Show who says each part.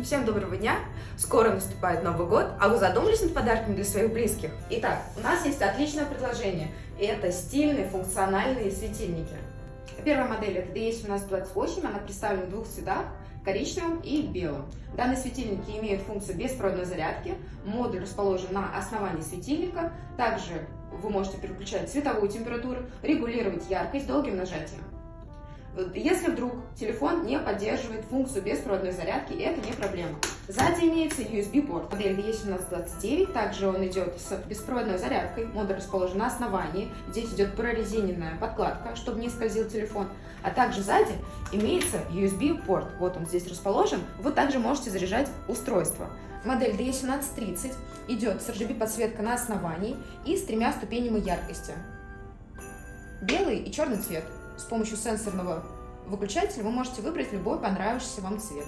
Speaker 1: Всем доброго дня! Скоро наступает Новый год, а вы задумались над подарками для своих близких? Итак, у нас есть отличное предложение. Это стильные функциональные светильники.
Speaker 2: Первая модель это DS1728, она представлена в двух цветах, коричневым и белым. Данные светильники имеют функцию беспроводной зарядки, модуль расположен на основании светильника, также вы можете переключать цветовую температуру, регулировать яркость долгим нажатием. Если вдруг телефон не поддерживает функцию беспроводной зарядки, это не проблема. Сзади имеется USB-порт. Модель VE1729, также он идет с беспроводной зарядкой. Модуль расположен на основании. Здесь идет прорезиненная подкладка, чтобы не скользил телефон. А также сзади имеется USB-порт. Вот он здесь расположен. Вы также можете заряжать устройство. Модель DE1730 идет с RGB подсветка на основании и с тремя ступенями яркости. Белый и черный цвет. С помощью сенсорного выключателя вы можете выбрать любой понравившийся вам цвет.